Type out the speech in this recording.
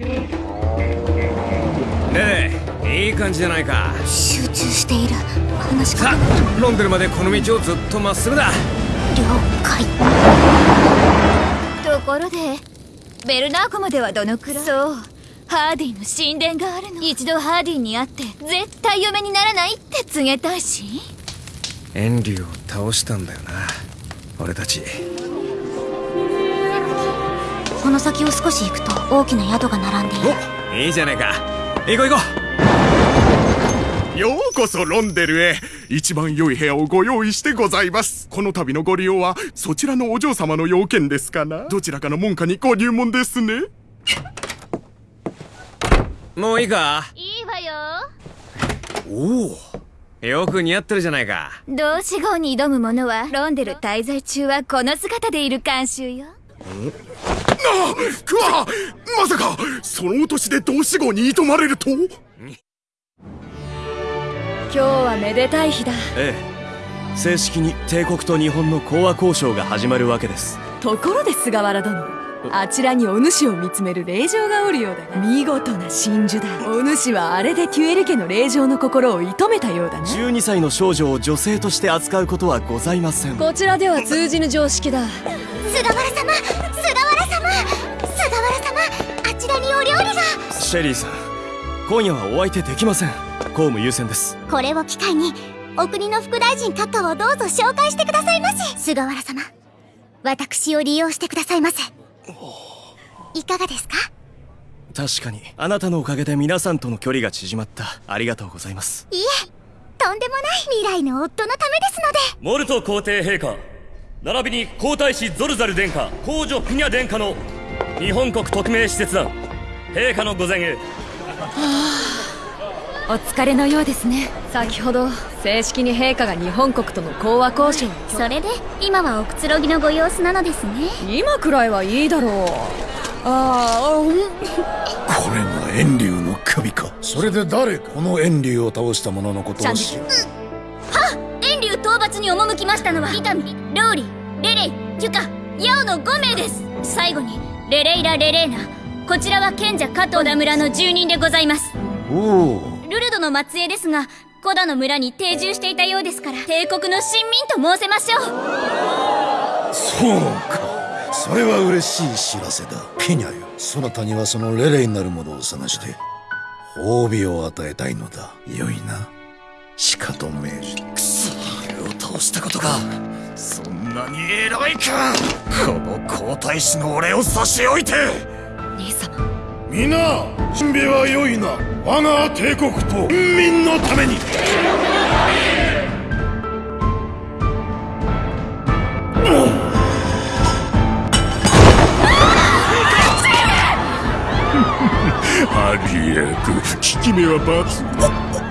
ねえいい感じじゃないか。集中している。話しさ方あロンデルまでこの道をずっとまっすぐだ。了解。ところでベルナー湖まではどのくらい？そう。ハーディの神殿があるの。一度ハーディに会って絶対嫁にならないって告げたいし。エンリューを倒したんだよな。俺たちこの先を少し行くと大きな宿が並んでいる。おいいじゃないか。行こう行こようこそロンデルへ。一番良い部屋をご用意してございます。この度のご利用はそちらのお嬢様の要件ですかな。どちらかの門下にご入門ですね。うもういいか？いいわよ。おおよく似合ってるじゃないか。同志号に挑む者はロンデル滞在中はこの姿でいる慣習よあくわまさかそのお年で同志号に挑まれると？今日はめでたい日だ。ええ。正式に帝国と日本の講和交渉が始まるわけです。ところで菅原殿あちらにお主を見つめる令嬢がおるようだが見事な真珠だ。お主はあれでテュエル家の令嬢の心を射止めたようだね12歳の少女を女性として扱うことはございません。こちらでは通じぬ常識だ。菅原様菅原様菅原様あちらにお料理が。シェリーさん今夜はお相手できません。公務優先です。これを機会にお国の副大臣閣下をどうぞ紹介してくださいませ菅原様私を利用してくださいませいかがですか？確かに。あなたのおかげで皆さんとの距離が縮まった。ありがとうございます。いえとんでもない未来の夫のためですので。モルト皇帝陛下。並びに皇太子ゾルザル殿下。皇女プニャ殿下の日本国特命使節団。陛下のご前へお疲れのようですね。先ほど正式に陛下が日本国との講和交渉を。それで今はおくつろぎのご様子なのですね。今くらいはいいだろう。ああうん。これが遠竜の首か。それで誰この遠竜を倒した者のことを知る？遠竜討伐に赴きましたのは伊丹ローリレレイユカヤオの5名です。最後にレレイラ・レレーナこちらは賢者加藤田村の住人でございます。おおルルドの末裔ですがコダの村に定住していたようですから帝国の臣民と申せましょう。そうか。それは嬉しい知らせだ。ピニャよそなたにはそのレレイなるものを探して褒美を与えたいのだ。よいな。しかと命じてくそ。あれを倒したことがそんなに偉いか。この皇太子の俺を差し置いて。兄様皆準備は良いな。我が帝国と人民のために。ハリエク効き目は抜群。